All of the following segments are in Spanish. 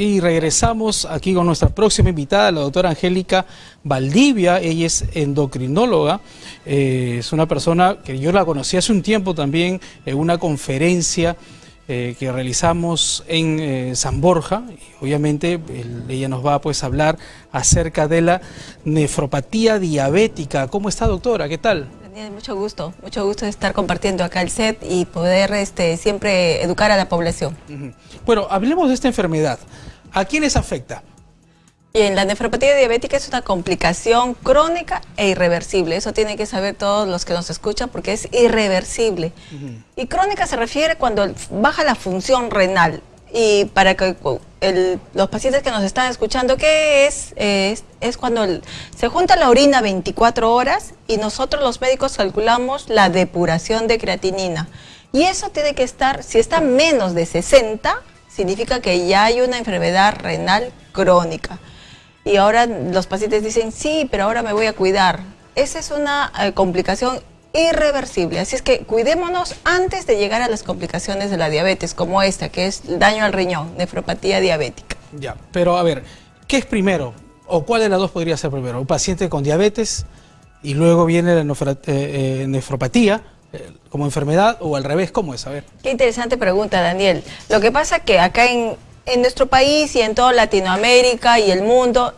Y regresamos aquí con nuestra próxima invitada, la doctora Angélica Valdivia. Ella es endocrinóloga. Eh, es una persona que yo la conocí hace un tiempo también en una conferencia eh, que realizamos en eh, San Borja. Y obviamente ella nos va pues, a hablar acerca de la nefropatía diabética. ¿Cómo está, doctora? ¿Qué tal? mucho gusto, mucho gusto de estar compartiendo acá el set y poder este, siempre educar a la población. Bueno, hablemos de esta enfermedad. ¿A quiénes afecta? Bien, la nefropatía diabética es una complicación crónica e irreversible. Eso tienen que saber todos los que nos escuchan porque es irreversible. Y crónica se refiere cuando baja la función renal. Y para que los pacientes que nos están escuchando, ¿qué es? es, cuando se junta la orina 24 horas y nosotros los médicos calculamos la depuración de creatinina. Y eso tiene que estar, si está menos de 60, significa que ya hay una enfermedad renal crónica. Y ahora los pacientes dicen, sí, pero ahora me voy a cuidar. Esa es una eh, complicación irreversible. Así es que cuidémonos antes de llegar a las complicaciones de la diabetes, como esta, que es daño al riñón, nefropatía diabética. Ya, pero a ver, ¿qué es primero? ¿O cuál de las dos podría ser primero? ¿Un paciente con diabetes y luego viene la eh, eh, nefropatía como enfermedad o al revés? ¿Cómo es? A ver. Qué interesante pregunta, Daniel. Lo que pasa es que acá en, en nuestro país y en toda Latinoamérica y el mundo,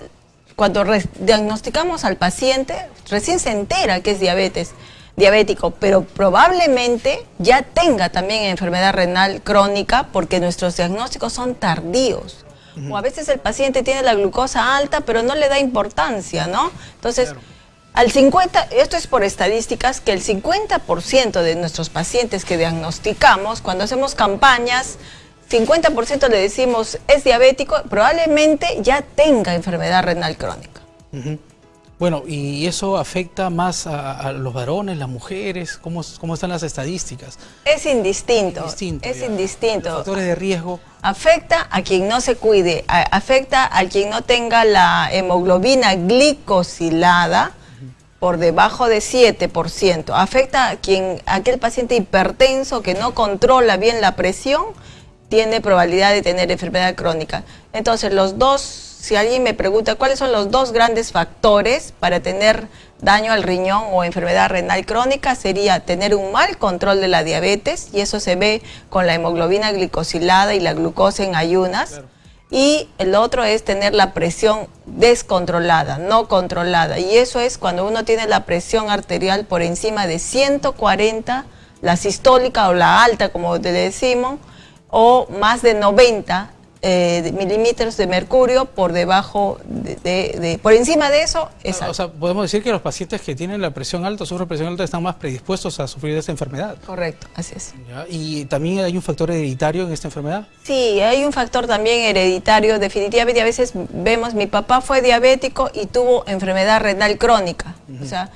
cuando diagnosticamos al paciente, recién se entera que es diabetes diabético, pero probablemente ya tenga también enfermedad renal crónica porque nuestros diagnósticos son tardíos. O a veces el paciente tiene la glucosa alta, pero no le da importancia, ¿no? Entonces, al 50, esto es por estadísticas, que el 50% de nuestros pacientes que diagnosticamos, cuando hacemos campañas, 50% le decimos es diabético, probablemente ya tenga enfermedad renal crónica. Bueno, ¿y eso afecta más a, los varones, las mujeres? ¿Cómo, ¿Cómo, están las estadísticas? Es indistinto. es indistinto. ¿Los factores de riesgo? Afecta a quien no se cuide, afecta a quien no tenga la hemoglobina glicosilada por debajo de 7%. Afecta a quien, aquel paciente hipertenso que no controla bien la presión, tiene probabilidad de tener enfermedad crónica. Entonces, los dos si alguien me pregunta cuáles son los dos grandes factores para tener daño al riñón o enfermedad renal crónica, sería tener un mal control de la diabetes, y eso se ve con la hemoglobina glicosilada y la glucosa en ayunas. Y el otro es tener la presión descontrolada, no controlada. Y eso es cuando uno tiene la presión arterial por encima de 140, la sistólica o la alta, como le decimos, o más de 90 eh, milímetros de mercurio por debajo de, por encima de eso es O sea, podemos decir que los pacientes que tienen la presión alta, sufren presión alta, están más predispuestos a sufrir esta enfermedad. Correcto, así es. ¿Y también hay un factor hereditario en esta enfermedad? Sí, hay un factor también hereditario, definitivamente a veces vemos, mi papá fue diabético y tuvo enfermedad renal crónica, o sea,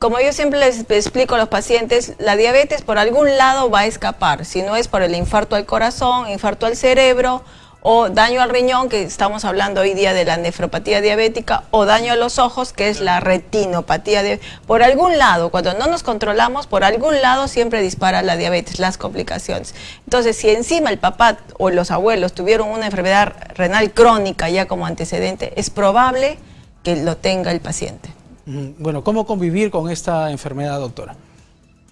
como yo siempre les explico a los pacientes, la diabetes por algún lado va a escapar, si no es por el infarto al corazón, infarto al cerebro, o daño al riñón, que estamos hablando hoy día de la nefropatía diabética, o daño a los ojos, que es la retinopatía. De, por algún lado, cuando no nos controlamos, por algún lado siempre dispara la diabetes, las complicaciones. Entonces, si encima el papá o los abuelos tuvieron una enfermedad renal crónica ya como antecedente, es probable que lo tenga el paciente. Bueno, ¿cómo convivir con esta enfermedad, doctora?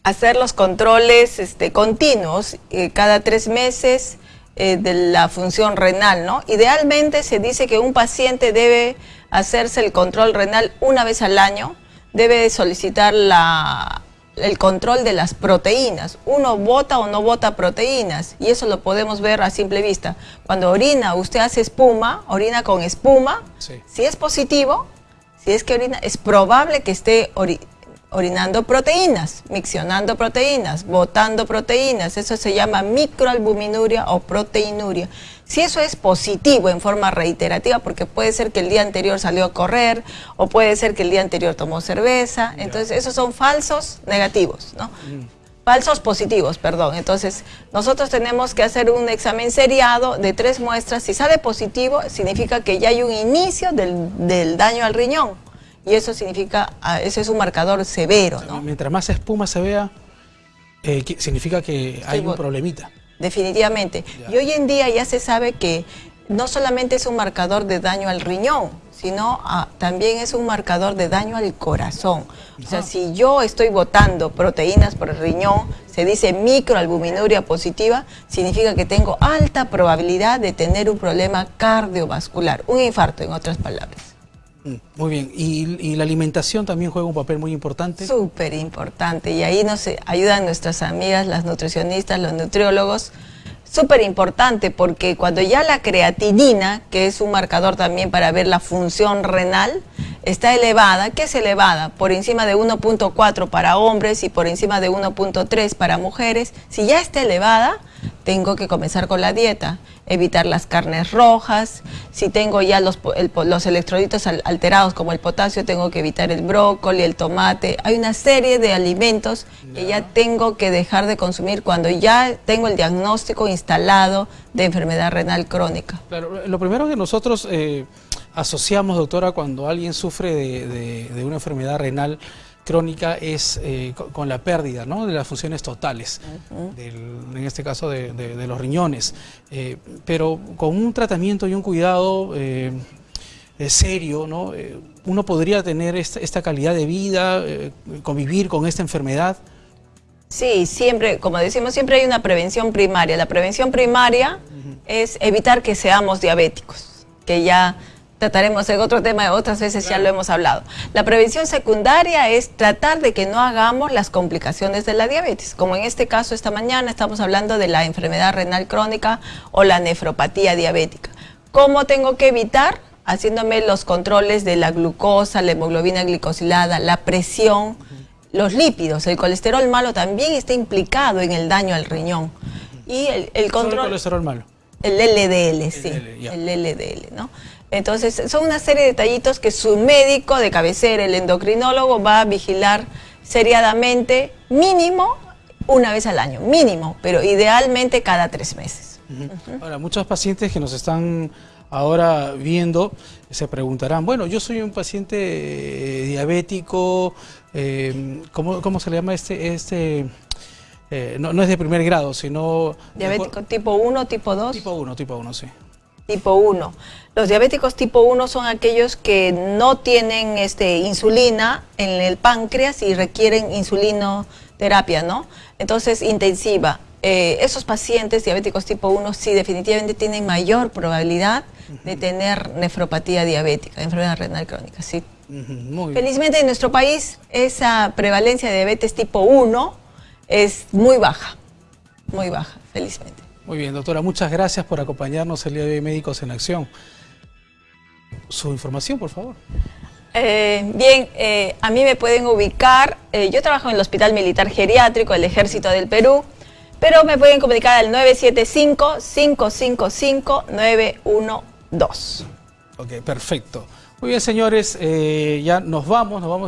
Hacer los controles este, continuos, eh, cada tres meses, eh, de la función renal, ¿no? Idealmente se dice que un paciente debe hacerse el control renal una vez al año, debe solicitar la, el control de las proteínas. Uno bota o no bota proteínas y eso lo podemos ver a simple vista. Cuando orina, usted hace espuma, orina con espuma, si es positivo, si es que orina, es probable que esté orinando proteínas, miccionando proteínas, botando proteínas, eso se llama microalbuminuria o proteinuria. Si eso es positivo en forma reiterativa, porque puede ser que el día anterior salió a correr, o puede ser que el día anterior tomó cerveza, entonces esos son falsos negativos, ¿no? Mm. Falsos positivos, perdón. Entonces, nosotros tenemos que hacer un examen seriado de tres muestras. Si sale positivo, significa que ya hay un inicio del, del daño al riñón y eso significa, ah, ese es un marcador severo, ¿no? Mientras más espuma se vea, eh, significa que hay un problemita. Definitivamente. Y hoy en día ya se sabe que no solamente es un marcador de daño al riñón, sino ah, también es un marcador de daño al corazón. O sea, si yo estoy botando proteínas por el riñón, se dice microalbuminuria positiva, significa que tengo alta probabilidad de tener un problema cardiovascular, un infarto en otras palabras. Mm, muy bien, ¿Y, la alimentación también juega un papel muy importante? Súper importante, y ahí nos ayudan nuestras amigas, las nutricionistas, los nutriólogos, súper importante porque cuando ya la creatinina, que es un marcador también para ver la función renal, está elevada, ¿qué es elevada? Por encima de 1.4 para hombres y por encima de 1.3 para mujeres. Si ya está elevada, tengo que comenzar con la dieta, evitar las carnes rojas, si tengo ya los, los electrolitos alterados como el potasio, tengo que evitar el brócoli, el tomate, hay una serie de alimentos que ya. tengo que dejar de consumir cuando ya tengo el diagnóstico instalado de enfermedad renal crónica. Claro, lo primero que nosotros eh, asociamos, doctora, cuando alguien sufre de una enfermedad renal, crónica es eh, con la pérdida de las funciones totales, en este caso de, los riñones, eh, pero con un tratamiento y un cuidado eh, serio, ¿no? uno podría tener esta, calidad de vida, convivir con esta enfermedad. Sí, siempre, como decimos, siempre hay una prevención primaria. La prevención primaria es evitar que seamos diabéticos, que ya trataremos en otro tema, otras veces ya lo hemos hablado. La prevención secundaria es tratar de que no hagamos las complicaciones de la diabetes, como en este caso esta mañana estamos hablando de la enfermedad renal crónica o la nefropatía diabética. ¿Cómo tengo que evitar? Haciéndome los controles de la glucosa, la hemoglobina glicosilada, la presión, los lípidos, el colesterol malo también está implicado en el daño al riñón. Y el, control... el colesterol malo? El LDL, sí, el LDL, ¿no? Entonces, son una serie de detallitos que su médico de cabecera, el endocrinólogo, va a vigilar seriadamente, mínimo una vez al año, mínimo, pero idealmente cada tres meses. Ahora, muchos pacientes que nos están ahora viendo se preguntarán, bueno, yo soy un paciente eh, diabético, eh, ¿cómo, se le llama este, este eh, no, no, es de primer grado, sino... Diabético tipo 1, tipo 2. Tipo 1, tipo 1, sí. Tipo 1. Los diabéticos tipo 1 son aquellos que no tienen este, insulina en el páncreas y requieren insulinoterapia, ¿no? Entonces, intensiva. Eh, esos pacientes diabéticos tipo 1 sí definitivamente tienen mayor probabilidad de tener nefropatía diabética, enfermedad renal crónica, sí. Felizmente en nuestro país esa prevalencia de diabetes tipo 1 es muy baja, muy baja, felizmente. Muy bien, doctora, muchas gracias por acompañarnos el día de hoy Médicos en Acción. Su información, por favor. Eh, bien, eh, a mí me pueden ubicar, eh, yo trabajo en el Hospital Militar Geriátrico del Ejército del Perú, pero me pueden comunicar al 975-555-912. Ok, perfecto. Muy bien, señores, ya nos vamos, nos vamos.